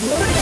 What?